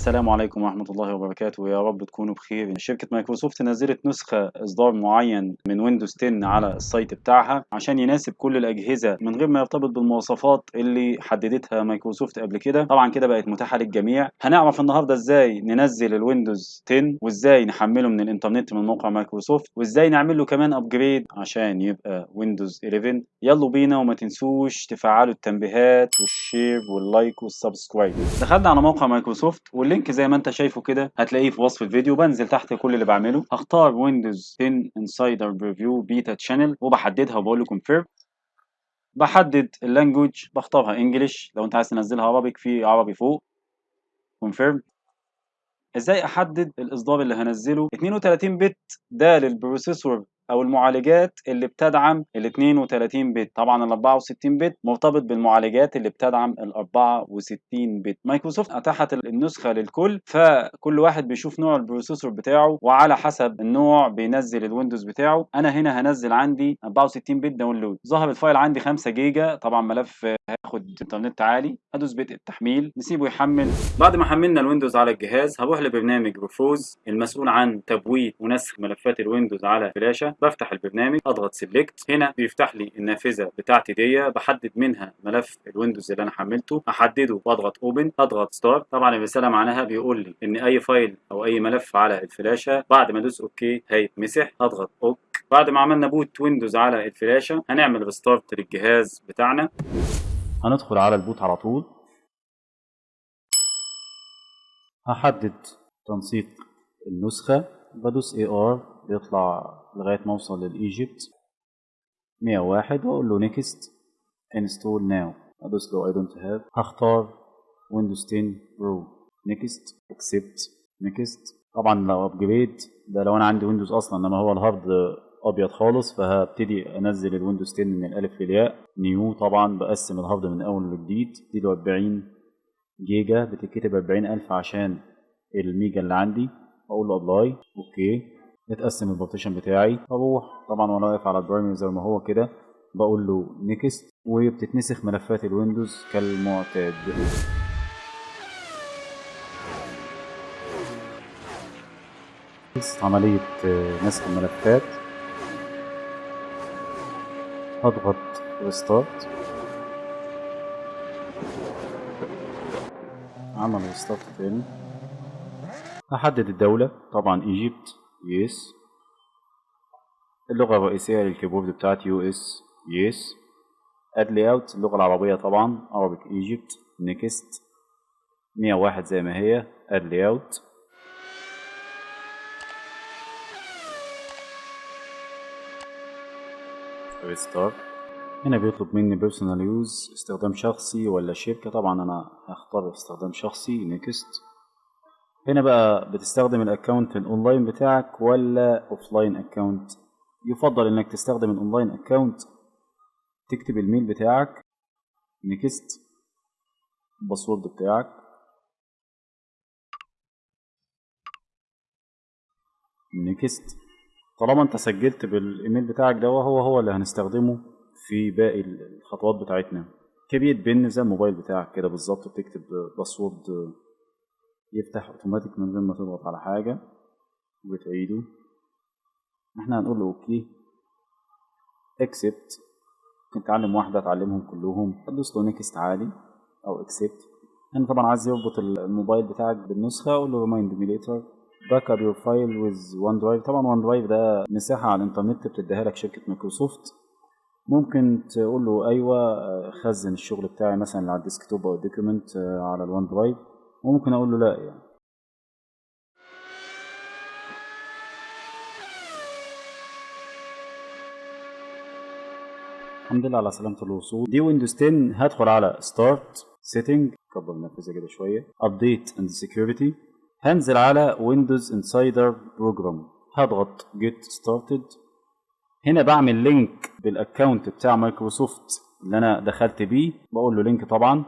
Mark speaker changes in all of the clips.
Speaker 1: السلام عليكم ورحمة الله وبركاته. يا رب تكونوا بخير. شركة مايكروسوفت نزلت نسخة إصدار معين من ويندوز 10 على ال site بتاعها عشان يناسب كل الأجهزة من غير ما يرتبط بالمواصفات اللي حددتها مايكروسوفت قبل كده. طبعا كده بقت متاحة للجميع. هنعرف النهاردة إزاي ننزل الويندوز 10 وإزاي نحمله من الإنترنت من موقع مايكروسوفت وإزاي نعمل له كمان upgrade عشان يبقى ويندوز 11 يلا بينا وما تنسوش تفعلوا التنبيهات وال share وال like وال subscribe دخلنا على موقع مايكروسوفت وال link زي ما انت شايفه كده هتلاقيه في وصف الفيديو. بنزل تحت كل اللي بعمله. هختار ويندوز 10 Insider Preview Beta Channel وبحددها وبقول له confirm بحدد ال language بختارها English لو انت عايز تنزلها عربي في عربي فوق. confirm إزاي احدد الاصدار اللي هنزله؟ 32 bit ده لل processor أو المعالجات اللي بتدعم ال 32 bit طبعا ال 64 bit مرتبط بالمعالجات اللي بتدعم ال 64 bit مايكروسوفت أتاحت النسخة للكل فكل واحد بيشوف نوع ال processor بتاعه وعلى حسب النوع بينزل الويندوز بتاعه. أنا هنا هنزل عندي 64 bit download ظهر ال file عندي 5 جيجا. طبعا ملف هياخد انترنت عالي. ادوس بدء التحميل. نسيبه يحمل. بعد ما حملنا الويندوز على الجهاز هروح لبرنامج Rufus المسؤول عن تبويت ونسخ ملفات الويندوز على فلاشة. بفتح البرنامج أضغط select هنا بيفتح لي النافذة بتاعتي دي بحدد منها ملف الويندوز اللي أنا حملته أحدده وأضغط open أضغط start طبعا الرساله معناها بيقول لي إن أي file أو أي ملف على الفلاشة بعد ما أدوس okay هيتمسح. أضغط okay بعد ما عملنا boot ويندوز على الفلاشة هنعمل restart للجهاز بتاعنا. هندخل على ال boot على طول. هحدد تنسيق النسخة. بدوس AR بيطلع لغاية ما أوصل لل Egypt. 101 وأقول له next install now أدوس له I don't have هختار ويندوز 10 Pro next accept next طبعا لو upgrade ده لو أنا عندي ويندوز أصلا إنما هو ال hard أبيض خالص فهبتدي أنزل الويندوز 10 من الألف للياء. new طبعا بقسم ال hard من أول لجديد. اديله 40 جيجا بتتكتب 40000 عشان الميجا اللي عندي. أقول له apply okay. اتقسم ال partition بتاعي. أروح طبعا وأنا واقف على ال primary زي ما هو كده بقول له next وبتتنسخ ملفات الويندوز كالمعتاد. عملية نسخ الملفات. هضغط restart عمل restart تاني. هحدد الدولة طبعا Egypt yes اللغة الرئيسية لل keyboard بتاعتي US yes add layout اللغة العربية طبعا. Arabic Egypt next 101 زي ما هي. add layout restart هنا بيطلب مني personal use استخدام شخصي ولا شركة. طبعا أنا هختار استخدام شخصي. next هنا بقى بتستخدم ال account ال online بتاعك ولا offline account يفضل إنك تستخدم ال online account تكتب ال mail بتاعك next ال password بتاعك next. طالما أنت سجلت بالإيميل بتاعك ده هو هو اللي هنستخدمه في باقي الخطوات بتاعتنا. create PIN زي الموبايل بتاعك كده بالظبط بتكتب password يفتح اوتوماتيك من غير ما تضغط على حاجة وبتعيده إحنا هنقول له okay accept ممكن تعلم واحدة تعلمهم كلهم. تدوس له next عادي أو accept هنا طبعا عايز يربط الموبايل بتاعك بالنسخة أقول له remind me later back up your file with OneDrive طبعا OneDrive ده مساحة على الإنترنت بتديها لك شركة مايكروسوفت. ممكن تقول له أيوه خزن الشغل بتاعي مثلا على ال desktop أو ال document على ال OneDrive وممكن أقول له لا يعني. الحمد لله على سلامة الوصول. دي ويندوز 10 هدخل على start setting كبر النافذة كده شوية. update and security هنزل على ويندوز Insider Program هضغط get started هنا بعمل link بال account بتاع مايكروسوفت اللي أنا دخلت بيه. بقول له link طبعا.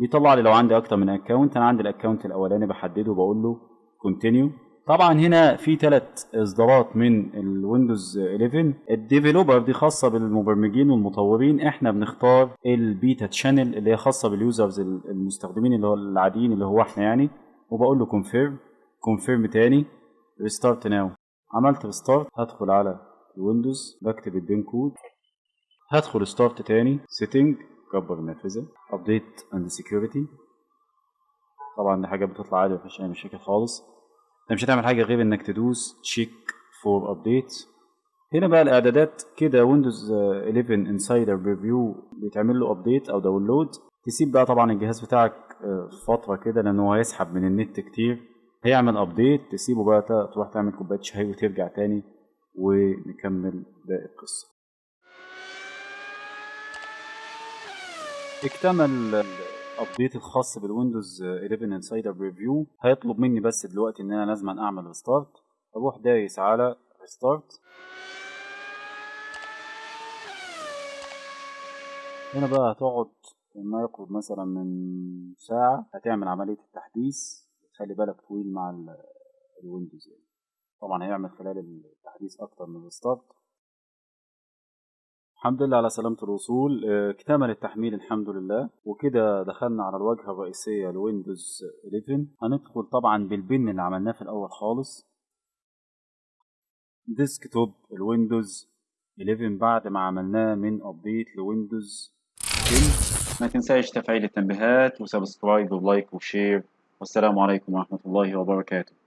Speaker 1: بيطلع لي لو عندي أكتر من account أنا عندي ال account الأولاني بحدده وبقول له continue طبعا هنا في ثلاث إصدارات من الويندوز 11 ال developer دي خاصة بالمبرمجين والمطورين. إحنا بنختار ال beta channel اللي هي خاصة بال users المستخدمين اللي هو العاديين اللي هو إحنا يعني. وبقول له confirm confirm تاني. restart now عملت restart هدخل على الويندوز بكتب ال PIN code. هدخل start تاني. setting كبر النافذة update and security طبعا دي حاجة بتطلع عادي مفيش أي مشاكل خالص. أنت مش هتعمل حاجة غير إنك تدوس check for update هنا بقى الإعدادات. كده ويندوز 11 Insider Preview بيتعمل له update أو download تسيب بقى طبعا الجهاز بتاعك فترة كده لأن هو هيسحب من النت كتير. هيعمل update تسيبه بقى تروح تعمل كوباية شاي وترجع تاني ونكمل باقي القصة. اكتمل ال update الخاص بالويندوز 11 Insider Preview هيطلب مني بس دلوقتي إن أنا لازم أعمل restart أروح دايس على restart هنا بقى هتقعد ما يقرب مثلا من ساعة. هتعمل عملية التحديث. خلي بالك طويل مع الويندوز يعني. طبعا هيعمل خلال التحديث أكتر من restart الحمد لله على سلامة الوصول. اكتمل التحميل الحمد لله. وكده دخلنا على الواجهة الرئيسية لويندوز 11 هندخل طبعا بال PIN اللي عملناه في الأول خالص. desktop الويندوز 11 بعد ما عملناه من update لويندوز 10 ما تنساش تفعيل التنبيهات و subscribe و like و share والسلام عليكم ورحمة الله وبركاته.